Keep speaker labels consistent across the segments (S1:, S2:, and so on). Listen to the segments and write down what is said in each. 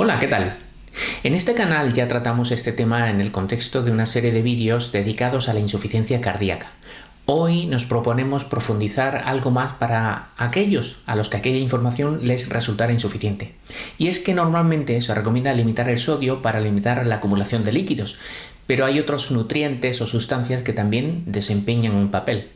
S1: Hola, ¿qué tal? En este canal ya tratamos este tema en el contexto de una serie de vídeos dedicados a la insuficiencia cardíaca. Hoy nos proponemos profundizar algo más para aquellos a los que aquella información les resultara insuficiente. Y es que normalmente se recomienda limitar el sodio para limitar la acumulación de líquidos, pero hay otros nutrientes o sustancias que también desempeñan un papel.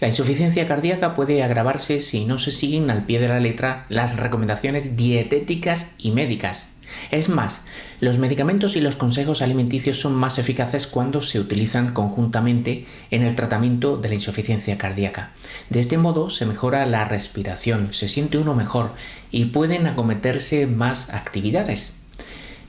S1: La insuficiencia cardíaca puede agravarse si no se siguen al pie de la letra las recomendaciones dietéticas y médicas. Es más, los medicamentos y los consejos alimenticios son más eficaces cuando se utilizan conjuntamente en el tratamiento de la insuficiencia cardíaca. De este modo se mejora la respiración, se siente uno mejor y pueden acometerse más actividades.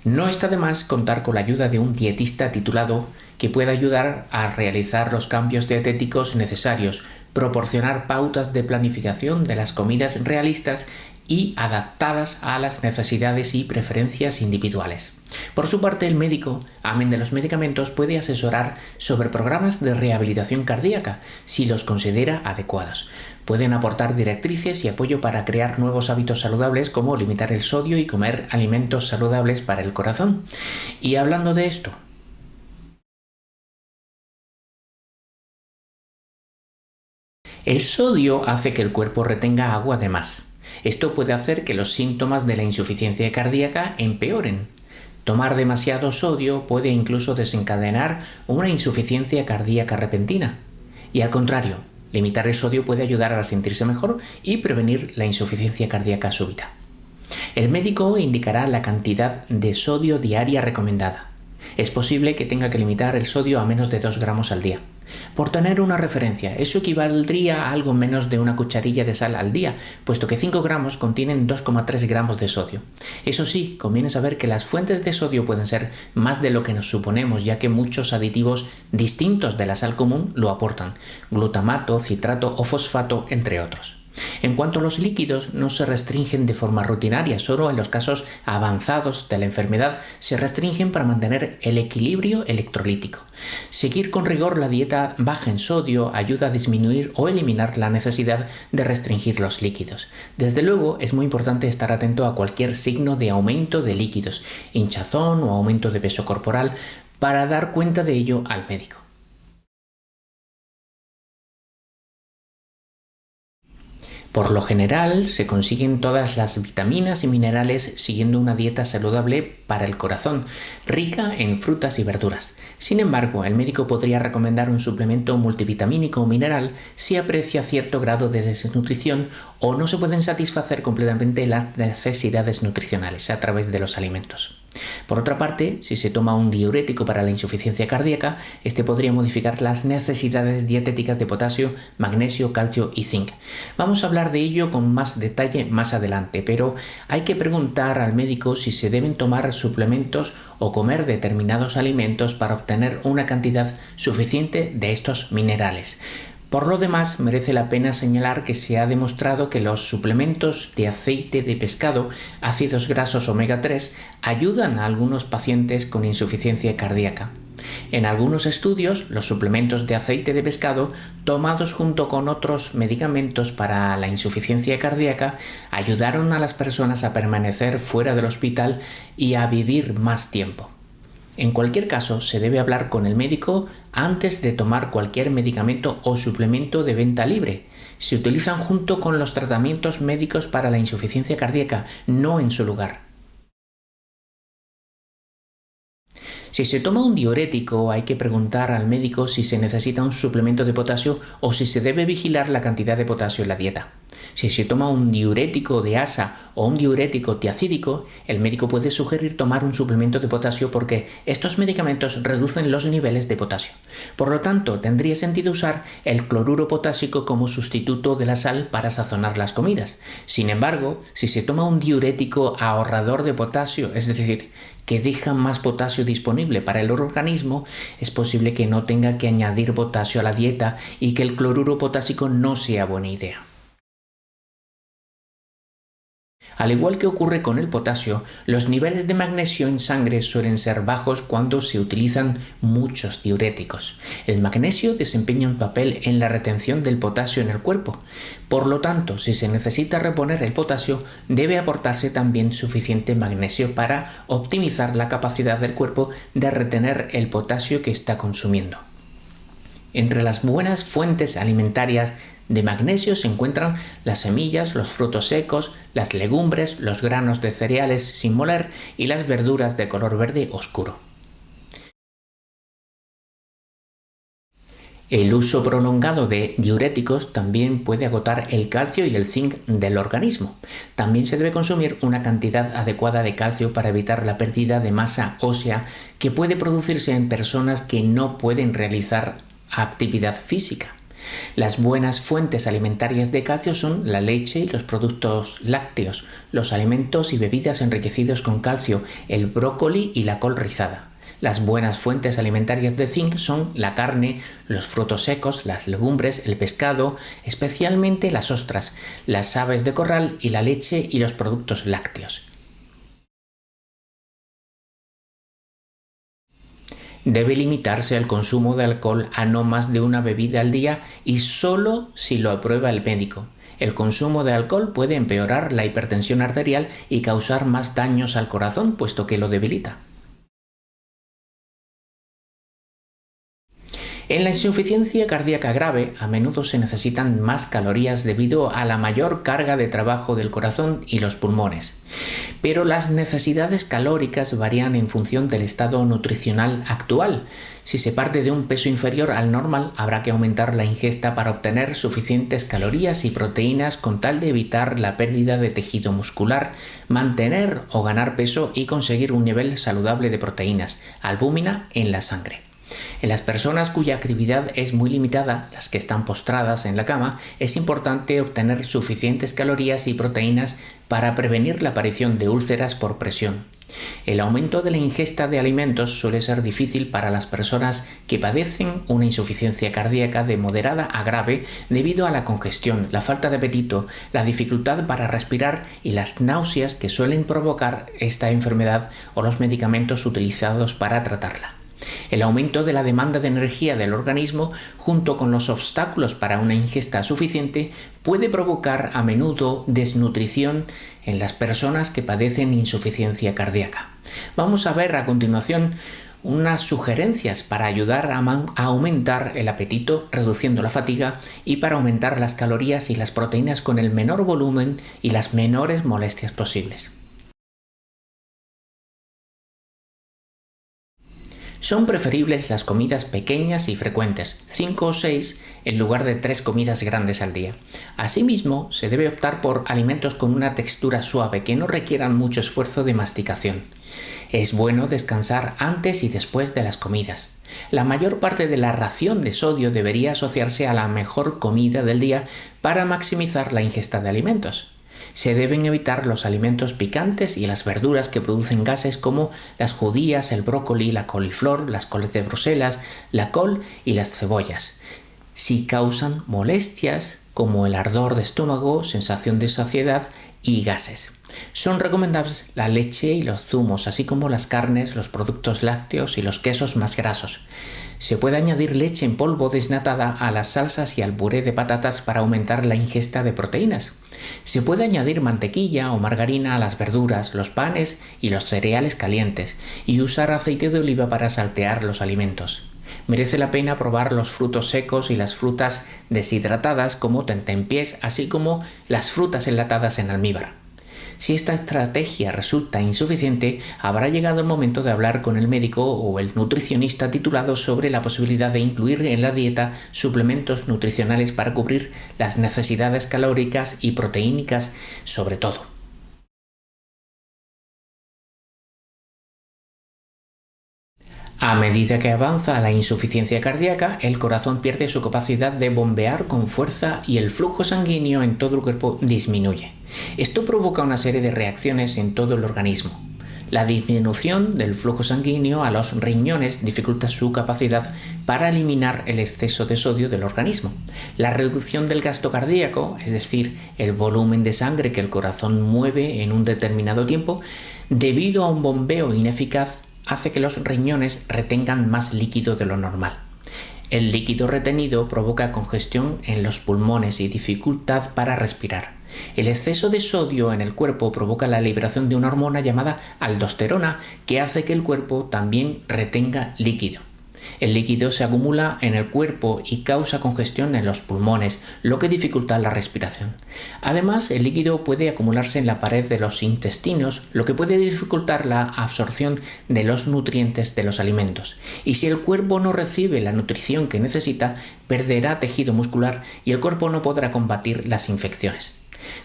S1: No está de más contar con la ayuda de un dietista titulado que pueda ayudar a realizar los cambios dietéticos necesarios, proporcionar pautas de planificación de las comidas realistas y adaptadas a las necesidades y preferencias individuales. Por su parte, el médico, amén de los medicamentos, puede asesorar sobre programas de rehabilitación cardíaca si los considera adecuados. Pueden aportar directrices y apoyo para crear nuevos hábitos saludables como limitar el sodio y comer alimentos saludables para el corazón. Y hablando de esto, el sodio hace que el cuerpo retenga agua de más. Esto puede hacer que los síntomas de la insuficiencia cardíaca empeoren. Tomar demasiado sodio puede incluso desencadenar una insuficiencia cardíaca repentina. Y al contrario, limitar el sodio puede ayudar a sentirse mejor y prevenir la insuficiencia cardíaca súbita. El médico indicará la cantidad de sodio diaria recomendada. Es posible que tenga que limitar el sodio a menos de 2 gramos al día. Por tener una referencia, eso equivaldría a algo menos de una cucharilla de sal al día, puesto que 5 gramos contienen 2,3 gramos de sodio. Eso sí, conviene saber que las fuentes de sodio pueden ser más de lo que nos suponemos, ya que muchos aditivos distintos de la sal común lo aportan, glutamato, citrato o fosfato, entre otros. En cuanto a los líquidos, no se restringen de forma rutinaria, solo en los casos avanzados de la enfermedad se restringen para mantener el equilibrio electrolítico. Seguir con rigor la dieta baja en sodio ayuda a disminuir o eliminar la necesidad de restringir los líquidos. Desde luego, es muy importante estar atento a cualquier signo de aumento de líquidos, hinchazón o aumento de peso corporal, para dar cuenta de ello al médico. Por lo general se consiguen todas las vitaminas y minerales siguiendo una dieta saludable para el corazón, rica en frutas y verduras. Sin embargo, el médico podría recomendar un suplemento multivitamínico o mineral si aprecia cierto grado de desnutrición o no se pueden satisfacer completamente las necesidades nutricionales a través de los alimentos. Por otra parte, si se toma un diurético para la insuficiencia cardíaca, este podría modificar las necesidades dietéticas de potasio, magnesio, calcio y zinc. Vamos a hablar de ello con más detalle más adelante, pero hay que preguntar al médico si se deben tomar suplementos o comer determinados alimentos para obtener una cantidad suficiente de estos minerales. Por lo demás, merece la pena señalar que se ha demostrado que los suplementos de aceite de pescado, ácidos grasos omega 3, ayudan a algunos pacientes con insuficiencia cardíaca. En algunos estudios, los suplementos de aceite de pescado, tomados junto con otros medicamentos para la insuficiencia cardíaca, ayudaron a las personas a permanecer fuera del hospital y a vivir más tiempo. En cualquier caso, se debe hablar con el médico antes de tomar cualquier medicamento o suplemento de venta libre. Se utilizan junto con los tratamientos médicos para la insuficiencia cardíaca, no en su lugar. Si se toma un diurético, hay que preguntar al médico si se necesita un suplemento de potasio o si se debe vigilar la cantidad de potasio en la dieta. Si se toma un diurético de asa o un diurético tiacídico, el médico puede sugerir tomar un suplemento de potasio porque estos medicamentos reducen los niveles de potasio. Por lo tanto, tendría sentido usar el cloruro potásico como sustituto de la sal para sazonar las comidas. Sin embargo, si se toma un diurético ahorrador de potasio, es decir, que deja más potasio disponible para el organismo, es posible que no tenga que añadir potasio a la dieta y que el cloruro potásico no sea buena idea. Al igual que ocurre con el potasio, los niveles de magnesio en sangre suelen ser bajos cuando se utilizan muchos diuréticos. El magnesio desempeña un papel en la retención del potasio en el cuerpo. Por lo tanto, si se necesita reponer el potasio, debe aportarse también suficiente magnesio para optimizar la capacidad del cuerpo de retener el potasio que está consumiendo. Entre las buenas fuentes alimentarias de magnesio se encuentran las semillas, los frutos secos, las legumbres, los granos de cereales sin moler y las verduras de color verde oscuro. El uso prolongado de diuréticos también puede agotar el calcio y el zinc del organismo. También se debe consumir una cantidad adecuada de calcio para evitar la pérdida de masa ósea que puede producirse en personas que no pueden realizar actividad física. Las buenas fuentes alimentarias de calcio son la leche y los productos lácteos, los alimentos y bebidas enriquecidos con calcio, el brócoli y la col rizada. Las buenas fuentes alimentarias de zinc son la carne, los frutos secos, las legumbres, el pescado, especialmente las ostras, las aves de corral y la leche y los productos lácteos. Debe limitarse el consumo de alcohol a no más de una bebida al día y solo si lo aprueba el médico. El consumo de alcohol puede empeorar la hipertensión arterial y causar más daños al corazón puesto que lo debilita. En la insuficiencia cardíaca grave a menudo se necesitan más calorías debido a la mayor carga de trabajo del corazón y los pulmones. Pero las necesidades calóricas varían en función del estado nutricional actual. Si se parte de un peso inferior al normal, habrá que aumentar la ingesta para obtener suficientes calorías y proteínas con tal de evitar la pérdida de tejido muscular, mantener o ganar peso y conseguir un nivel saludable de proteínas, albúmina en la sangre. En las personas cuya actividad es muy limitada, las que están postradas en la cama, es importante obtener suficientes calorías y proteínas para prevenir la aparición de úlceras por presión. El aumento de la ingesta de alimentos suele ser difícil para las personas que padecen una insuficiencia cardíaca de moderada a grave debido a la congestión, la falta de apetito, la dificultad para respirar y las náuseas que suelen provocar esta enfermedad o los medicamentos utilizados para tratarla. El aumento de la demanda de energía del organismo, junto con los obstáculos para una ingesta suficiente, puede provocar a menudo desnutrición en las personas que padecen insuficiencia cardíaca. Vamos a ver a continuación unas sugerencias para ayudar a, aumentar el apetito reduciendo la fatiga y para aumentar las calorías y las proteínas con el menor volumen y las menores molestias posibles. Son preferibles las comidas pequeñas y frecuentes, 5 o 6 en lugar de 3 comidas grandes al día. Asimismo, se debe optar por alimentos con una textura suave que no requieran mucho esfuerzo de masticación. Es bueno descansar antes y después de las comidas. La mayor parte de la ración de sodio debería asociarse a la mejor comida del día para maximizar la ingesta de alimentos se deben evitar los alimentos picantes y las verduras que producen gases como las judías, el brócoli, la coliflor, las coles de Bruselas, la col y las cebollas. Si causan molestias como el ardor de estómago, sensación de saciedad y gases. Son recomendables la leche y los zumos, así como las carnes, los productos lácteos y los quesos más grasos. Se puede añadir leche en polvo desnatada a las salsas y al puré de patatas para aumentar la ingesta de proteínas. Se puede añadir mantequilla o margarina a las verduras, los panes y los cereales calientes y usar aceite de oliva para saltear los alimentos. Merece la pena probar los frutos secos y las frutas deshidratadas como tentempiés, así como las frutas enlatadas en almíbar. Si esta estrategia resulta insuficiente, habrá llegado el momento de hablar con el médico o el nutricionista titulado sobre la posibilidad de incluir en la dieta suplementos nutricionales para cubrir las necesidades calóricas y proteínicas sobre todo. A medida que avanza la insuficiencia cardíaca, el corazón pierde su capacidad de bombear con fuerza y el flujo sanguíneo en todo el cuerpo disminuye. Esto provoca una serie de reacciones en todo el organismo. La disminución del flujo sanguíneo a los riñones dificulta su capacidad para eliminar el exceso de sodio del organismo. La reducción del gasto cardíaco, es decir, el volumen de sangre que el corazón mueve en un determinado tiempo, debido a un bombeo ineficaz, hace que los riñones retengan más líquido de lo normal. El líquido retenido provoca congestión en los pulmones y dificultad para respirar. El exceso de sodio en el cuerpo provoca la liberación de una hormona llamada aldosterona que hace que el cuerpo también retenga líquido. El líquido se acumula en el cuerpo y causa congestión en los pulmones, lo que dificulta la respiración. Además, el líquido puede acumularse en la pared de los intestinos, lo que puede dificultar la absorción de los nutrientes de los alimentos. Y si el cuerpo no recibe la nutrición que necesita, perderá tejido muscular y el cuerpo no podrá combatir las infecciones.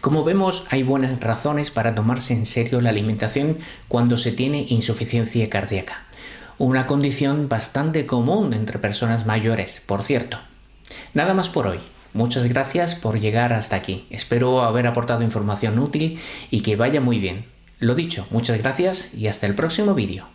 S1: Como vemos, hay buenas razones para tomarse en serio la alimentación cuando se tiene insuficiencia cardíaca una condición bastante común entre personas mayores, por cierto. Nada más por hoy. Muchas gracias por llegar hasta aquí. Espero haber aportado información útil y que vaya muy bien. Lo dicho, muchas gracias y hasta el próximo vídeo.